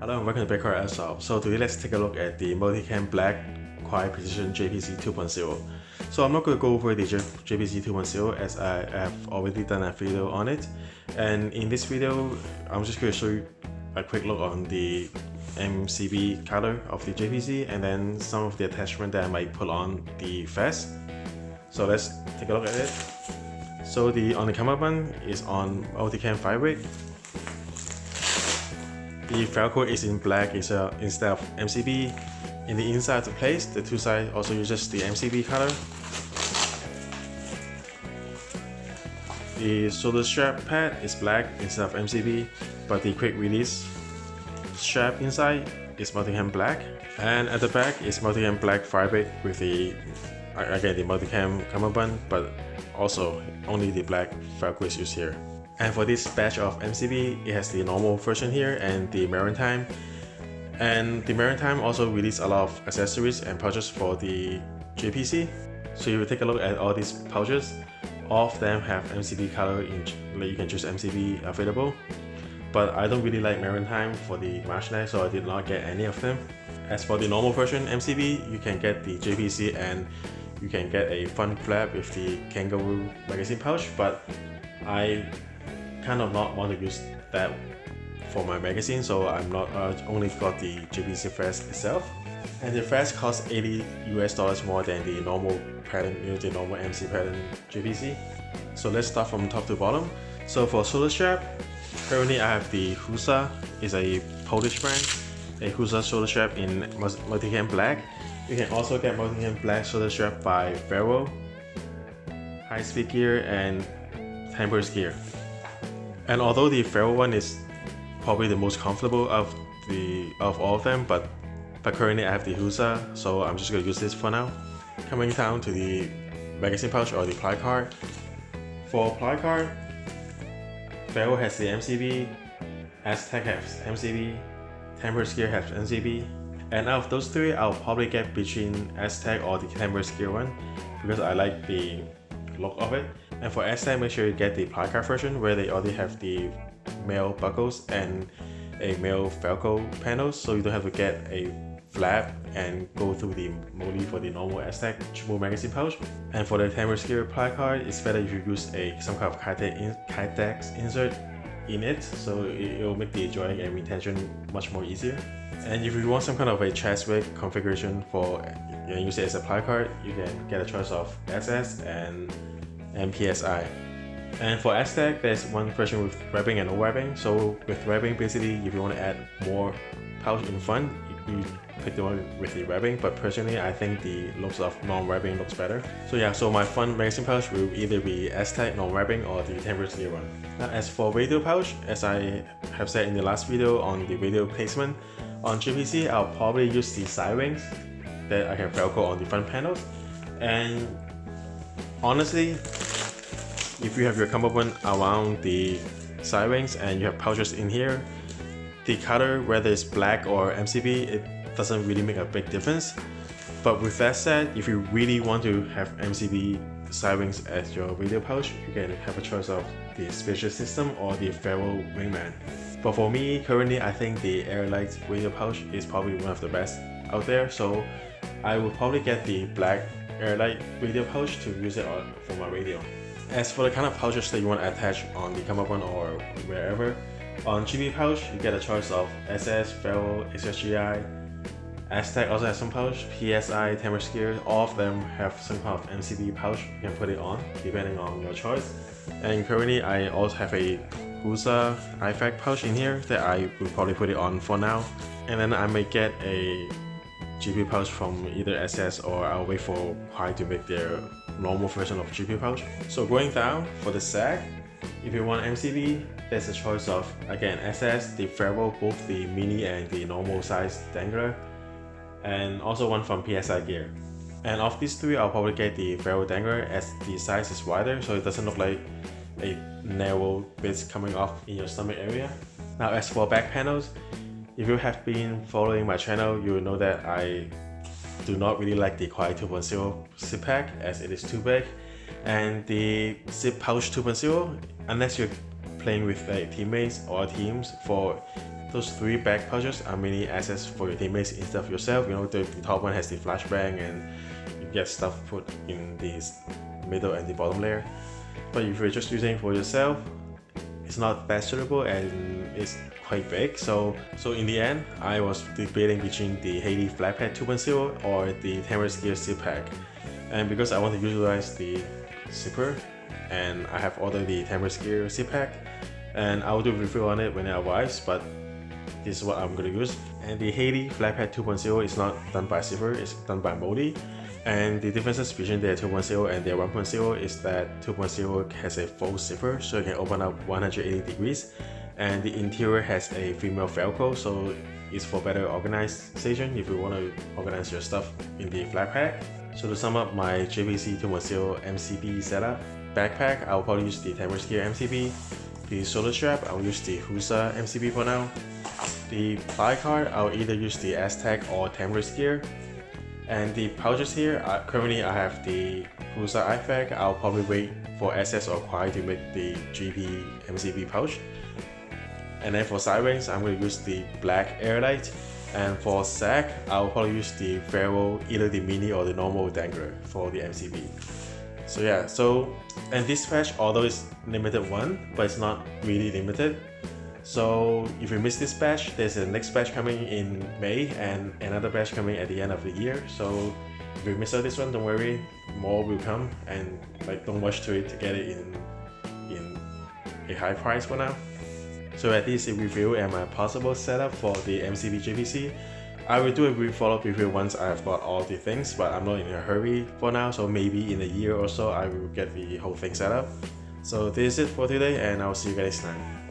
Hello and welcome to Bitcoin Airsoft. So today let's take a look at the Multicam Black Crye Precision JPC 2.0. So I'm not going to go over the JPC 2.0 as I have already done a video on it. And in this video, I'm just going to show you a quick look on the MCB color of the JPC and then some of the attachment that I might put on the vest. So let's take a look at it. So the on the cummerbund is on multicam fabric. The Velcro is in black instead of MCB. In the inside place, the two sides also uses the MCB color. The shoulder strap pad is black instead of MCB, but the quick release strap inside is multicam black. And at the back is multicam black fabric with the again the multicam cummerbund, but also only the black Velcro is used here. And for this batch of MCB, it has the normal version here and the Maritime. And the Maritime also released a lot of accessories and pouches for the JPC. So if you take a look at all these pouches, all of them have MCB color in you can choose MCB available. But I don't really like Maritime for the Marshnet, so I did not get any of them. As for the normal version MCB, you can get the JPC and you can get a front flap with the kangaroo magazine pouch but I kind of not want to use that for my magazine so I'm not uh, only got the JPC vest itself. And the vest costs 80 US dollars more than the normal pattern, you know, the normal MC pattern JPC so let's start from top to bottom. So for shoulder strap currently I have the Husa is a Polish brand. A Husa shoulder strap in multicam black. You can also get multicam black shoulder strap by Ferro, High Speed Gear, and Tempest Gear. And although the Ferro one is probably the most comfortable of the of all of them, but but currently I have the Husa, so I'm just gonna use this for now. Coming down to the magazine pouch or the placard. For ply card, Ferro has the MCB, Aztec has MCB, Tempest Gear has MCB, and out of those three, I'll probably get between Aztec or the Tempest Gear one because I like the look of it. And for Aztec, make sure you get the placard version where they already have the male buckles and a male Velcro panel so you don't have to get a flap and go through the MOLLE for the normal Aztec triple magazine pouch. And for the Tempest Gear placard, it's better if you use a some kind of Kydex insert in it so it will make the joining and retention much more easier. And if you want some kind of a Cheswick configuration for you know, use it as a placard, you can get a choice of SS and MPSI. And for Aztec, there's one version with webbing and no webbing. So with webbing, basically, if you want to add more pouch in front, you pick the one with the webbing. But personally, I think the looks of non-webbing looks better. So yeah, so my front magazine pouch will either be Aztec non-webbing or the Gear one. Now as for radio pouch, as I have said in the last video on the radio placement, on JPC, I'll probably use the side wings that I can velcro on the front panels. And honestly, if you have your cummerbund around the side wings and you have pouches in here, the color, whether it's black or MCB, it doesn't really make a big difference. But with that said, if you really want to have MCB side wings as your radio pouch, you can have a choice of the Spiritus System or the Ferro Wingman. But for me, currently I think the Airlight radio pouch is probably one of the best out there, so I will probably get the black Airlight radio pouch to use it on, for my radio. As for the kind of pouches that you want to attach on the cummerbund or wherever, on GB pouch, you get a choice of SS, Ferro, XSGI, Aztec also has some pouch, PSI, Gear, all of them have some kind of MCB pouch you can put it on, depending on your choice. And currently I also have a Husa IFAK pouch in here that I will probably put it on for now. And then I may get a GP pouch from either SS or I'll wait for Huai to make their normal version of GP pouch. So going down for the sag, if you want MCB, there's a choice of again SS, the Ferro, both the mini and the normal size dangler, and also one from PSI Gear. And of these three, I'll probably get the Ferro dangler as the size is wider so it doesn't look like a narrow bits coming off in your stomach area. Now as for back panels, if you have been following my channel, you will know that I do not really like the Crye 2.0 zip pack as it is too big. And the zip pouch 2.0, unless you're playing with like, teammates or teams for those three back pouches are mainly access for your teammates instead of yourself. You know, the, the top one has the flashbang and you get stuff put in the middle and the bottom layer. But if you're just using for yourself, it's not that suitable and it's quite big. So so in the end, I was debating between the HADI Flatpack 2.0 or the Tamrisk Gear Zip Pack. And because I want to utilize the zipper and I have ordered the Tamrisk Gear Zip Pack and I will do a review on it when it arrives but this is what I'm gonna use. And the HADI Flatpack 2.0 is not done by zipper, it's done by Modi. And the differences between their 2.0 and their 1.0 is that 2.0 has a full zipper so you can open up 180 degrees. And the interior has a female velcro so it's for better organization if you want to organize your stuff in the Flatpack. So to sum up my JPC 2.0 MCB setup, backpack I'll probably use the Tamrisk Gear MCB, the shoulder strap I'll use the Husa MCB for now, the placard I'll either use the Aztec or Tamrisk Gear, and the pouches here, uh, currently I have the Husa IFAK, I'll probably wait for SS or Kwai to make the GP MCB pouch. And then for side I'm going to use the black Airlight. And for sack, I'll probably use the Ferro, either the mini or the normal dangler for the MCB. So yeah, so, and this patch, although it's limited one, but it's not really limited. So if you miss this batch, there's a next batch coming in May and another batch coming at the end of the year. So if you miss out this one, don't worry, more will come and like don't rush to it to get it in in a high price for now. So at least a review and my possible setup for the MCB JPC. I will do a brief follow-up review once I've got all the things, but I'm not in a hurry for now, so maybe in a year or so I will get the whole thing set up. So this is it for today and I'll see you guys next time.